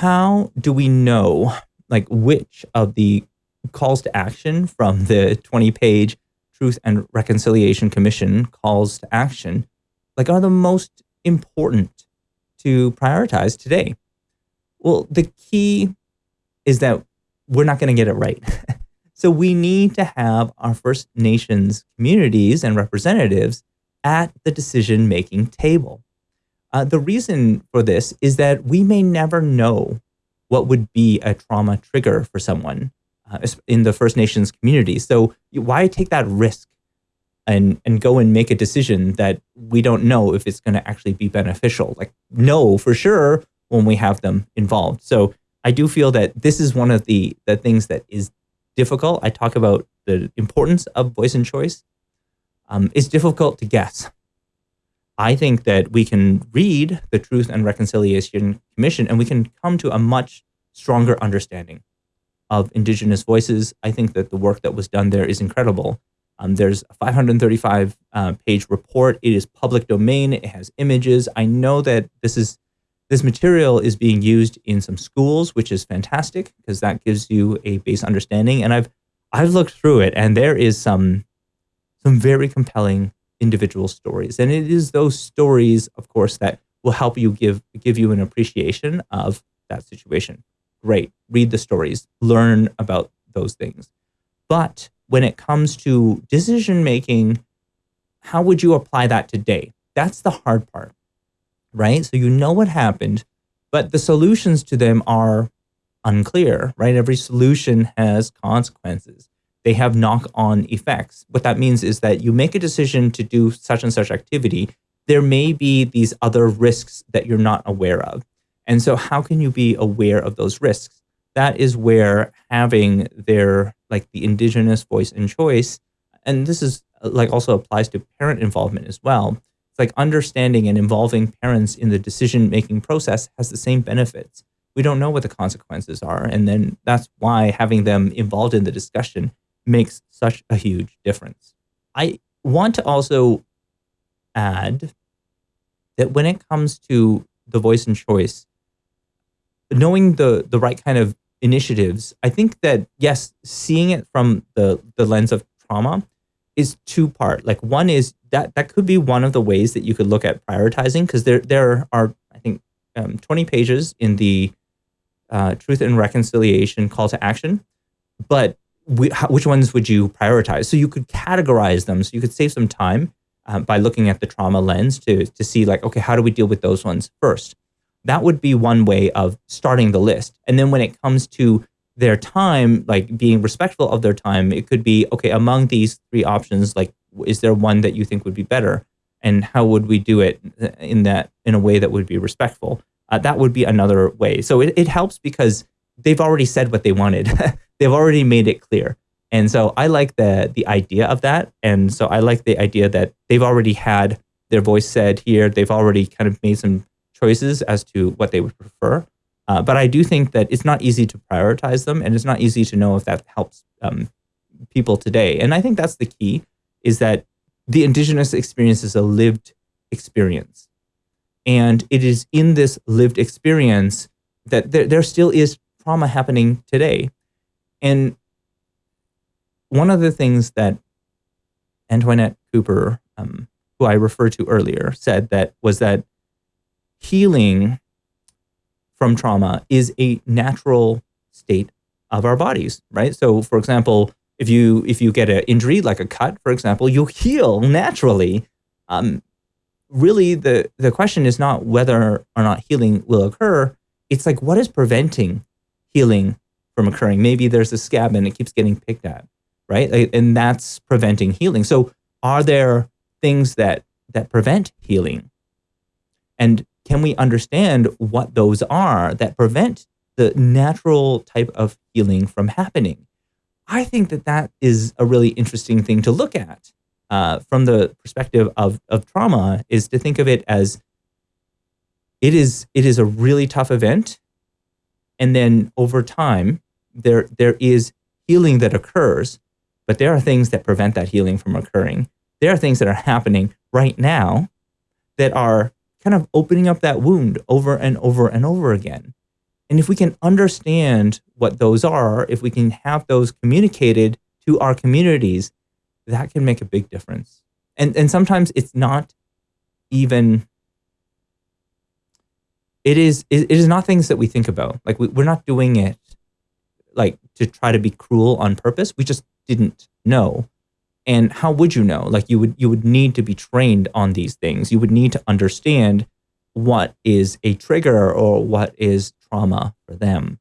how do we know like which of the calls to action from the 20 page Truth and Reconciliation Commission calls to action like are the most important to prioritize today? Well, the key is that we're not going to get it right. so we need to have our First Nations communities and representatives at the decision making table. Uh, the reason for this is that we may never know what would be a trauma trigger for someone uh, in the First Nations community. So why take that risk and and go and make a decision that we don't know if it's going to actually be beneficial? Like no, for sure when we have them involved. So I do feel that this is one of the the things that is difficult. I talk about the importance of voice and choice. Um, it's difficult to guess. I think that we can read the Truth and Reconciliation Commission and we can come to a much stronger understanding of Indigenous voices. I think that the work that was done there is incredible. Um, there's a 535 uh, page report. It is public domain. It has images. I know that this is this material is being used in some schools, which is fantastic because that gives you a base understanding. And I've I've looked through it, and there is some some very compelling individual stories, and it is those stories, of course, that will help you give give you an appreciation of that situation. Great, read the stories, learn about those things. But when it comes to decision making, how would you apply that today? That's the hard part right? So you know what happened, but the solutions to them are unclear, right? Every solution has consequences. They have knock on effects. What that means is that you make a decision to do such and such activity. There may be these other risks that you're not aware of. And so, how can you be aware of those risks? That is where having their, like the indigenous voice and choice, and this is like also applies to parent involvement as well It's like understanding and involving parents in the decision making process has the same benefits. We don't know what the consequences are. And then that's why having them involved in the discussion makes such a huge difference. I want to also add that when it comes to the voice and choice, knowing the the right kind of initiatives, I think that yes, seeing it from the the lens of trauma is two part. Like one is that that could be one of the ways that you could look at prioritizing because there there are I think um, 20 pages in the uh, Truth and Reconciliation call to action, but which ones would you prioritize? So you could categorize them. So you could save some time uh, by looking at the trauma lens to to see like okay how do we deal with those ones first. That would be one way of starting the list. And then when it comes to their time, like being respectful of their time, it could be okay among these three options. Like, is there one that you think would be better, and how would we do it in that in a way that would be respectful? Uh, that would be another way. So it, it helps because they've already said what they wanted. they've already made it clear. And so I like the the idea of that. And so I like the idea that they've already had their voice said here. They've already kind of made some choices as to what they would prefer. Uh, but I do think that it's not easy to prioritize them, and it's not easy to know if that helps um, people today. And I think that's the key: is that the indigenous experience is a lived experience, and it is in this lived experience that there, there still is trauma happening today. And one of the things that Antoinette Cooper, um, who I referred to earlier, said that was that healing from trauma is a natural state of our bodies, right? So, for example, if you if you get an injury like a cut, for example, you heal naturally. Um, really, the the question is not whether or not healing will occur. It's like what is preventing healing from occurring? Maybe there's a scab and it keeps getting picked at, right? And that's preventing healing. So, are there things that that prevent healing? And can we understand what those are that prevent the natural type of healing from happening? I think that that is a really interesting thing to look at uh, from the perspective of, of trauma is to think of it as it is it is a really tough event and then over time there there is healing that occurs but there are things that prevent that healing from occurring there are things that are happening right now that are kind of opening up that wound over and over and over again. And if we can understand what those are, if we can have those communicated to our communities, that can make a big difference. And and sometimes it's not even it is it is not things that we think about. Like we, we're not doing it like to try to be cruel on purpose. We just didn't know. And how would you know? Like you would you would need to be trained on these things. You would need to understand what is a trigger or what is trauma for them.